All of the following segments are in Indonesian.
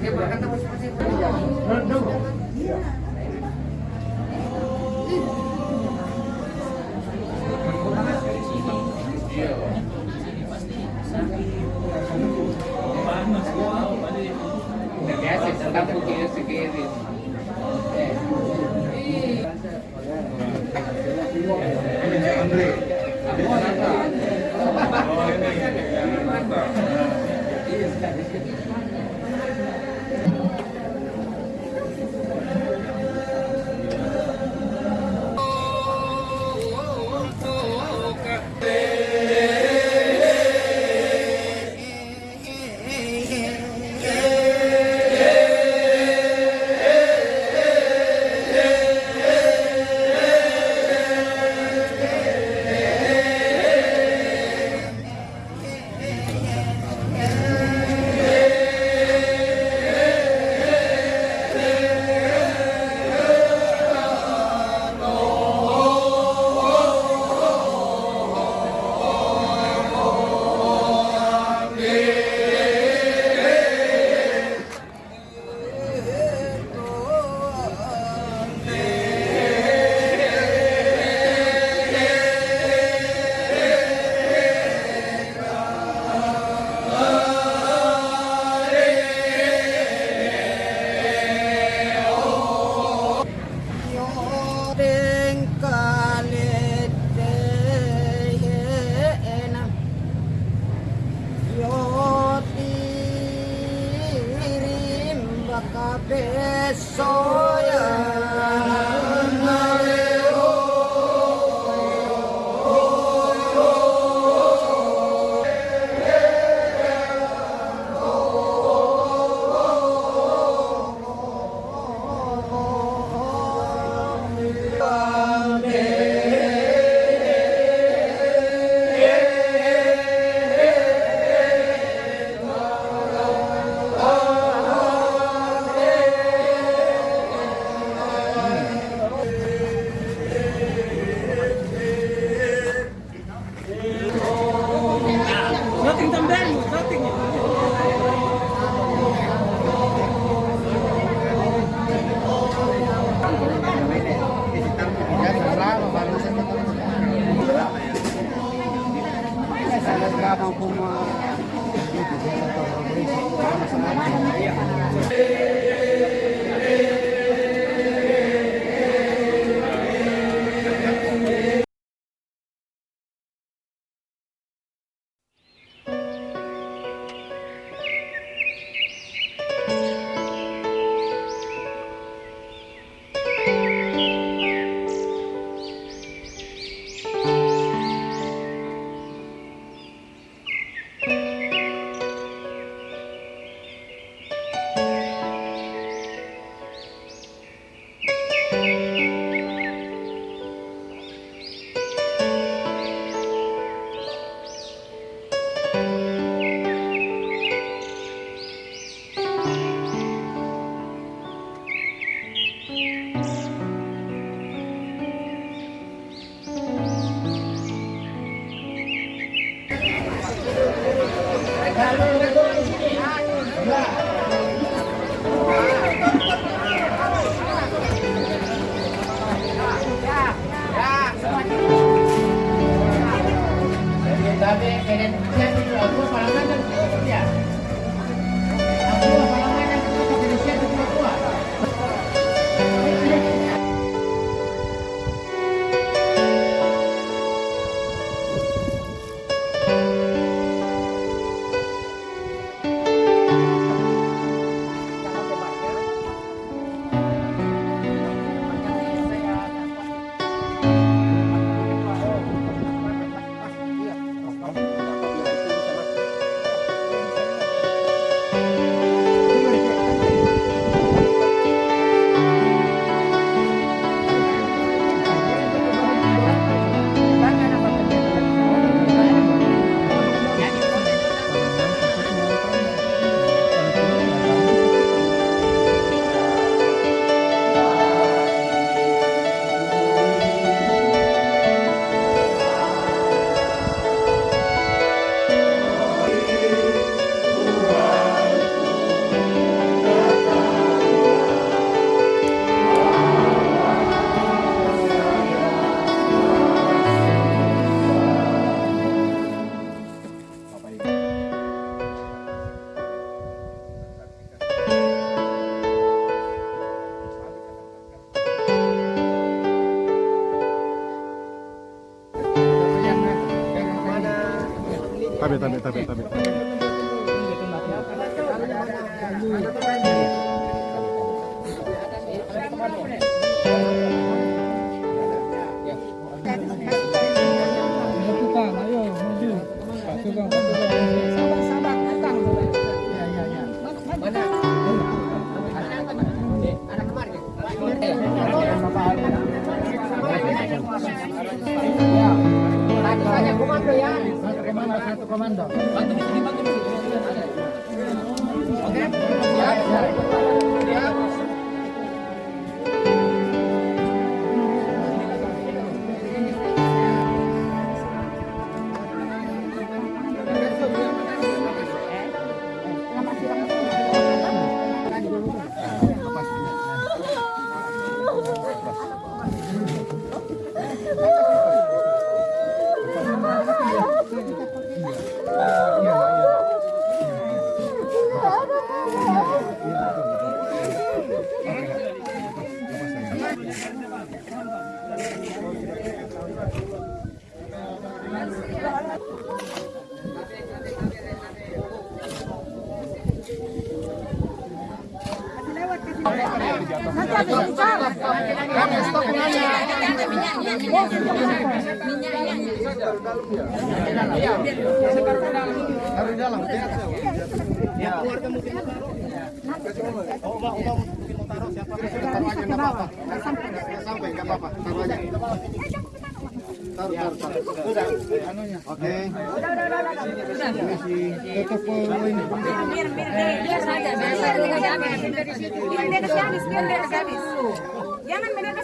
dia berkata seperti itu. Iya. destroyer. akan como tabe tabe tabe tabe. Tukang, ayo maju. Pak Tukang, Pak Tukang. Sabar, sabar, datang. Tadi saja komando ya. Komando, satu komando. Sampai nggak apa-apa, taruh aja. Taruh, taruh, taruh. Oke. Tutup ini. Biar, biar, biar saja, biar saja. Biar kasih habis, biar dia kasih habis. Jangan mereka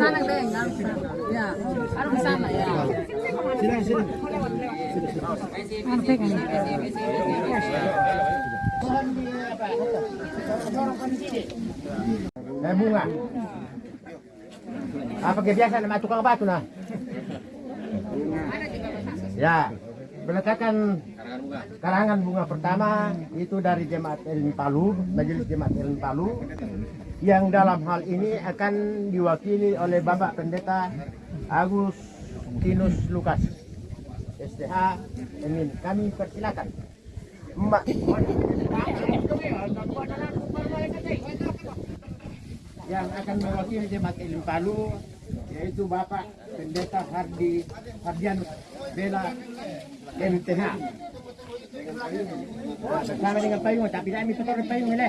sana, Deng. Ya, harus ya. Eh bunga. Apa kebiasaan sama tukang batu nah? Ya, peletakan karangan bunga pertama itu dari jemaat Elin Palu, majelis jemaat Elin Palu, yang dalam hal ini akan diwakili oleh Bapak Pendeta Agus Tinus Lukas, STH Emin. Kami persilakan. Mbak. yang akan mewakili jemaat Elim Palu yaitu Bapak Pendeta Hardi Hardianus Bela MTH. Bersama dengan payung, tapi minta taruh payung ini.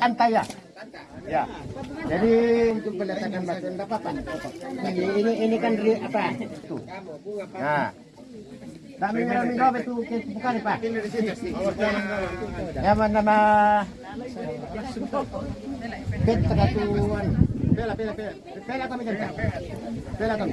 Santai ya. Ya. Jadi untuk peletakan batu enggak apa-apa. Ini ini ini kan dari apa? Itu. Nah. Kami kami jawab itu bukan Pak. Ya nama Bet kesatuan. Bela bela bela. Bela kami kan. Bela kami.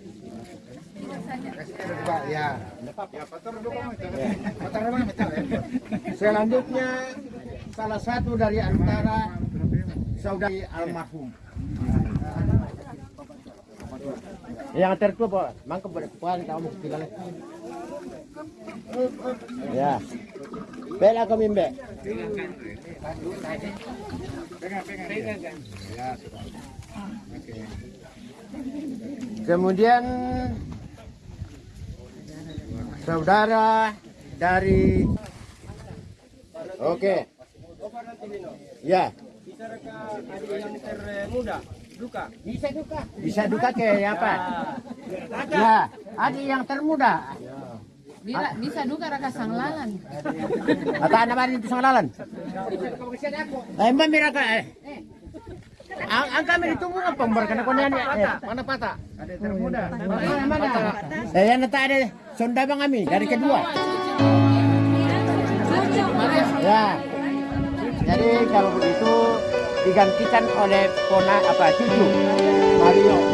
Selanjutnya salah satu dari antara saudari almarhum. Yang tertua pak, mangkep berpuan kamu bilang. Ya, bela kami mbak. Kemudian saudara dari Oke. Okay. Ya. Bisa yang termuda duka. Bisa duka. Bisa duka ke apa? Ya, adik yang termuda. Bila, bisa duka raka sang lalan. Kata nama itu sang lalan. Eh, mbak miraka eh. eh. Ang, ang kami ditunggu apa karena kau nanya eh. mana patah? Ada termuda. Mana mana? Saya nanti ada sonda bang kami dari kedua. Ya. Jadi kalau begitu digantikan oleh pona apa cucu Mario.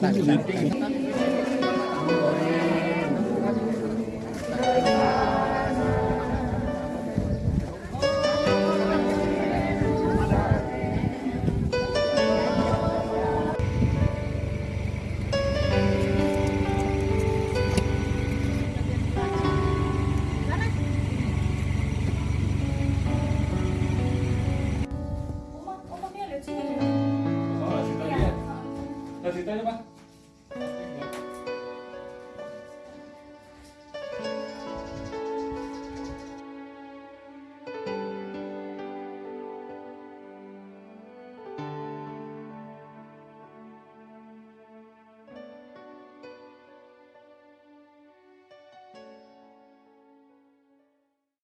大家明白吧。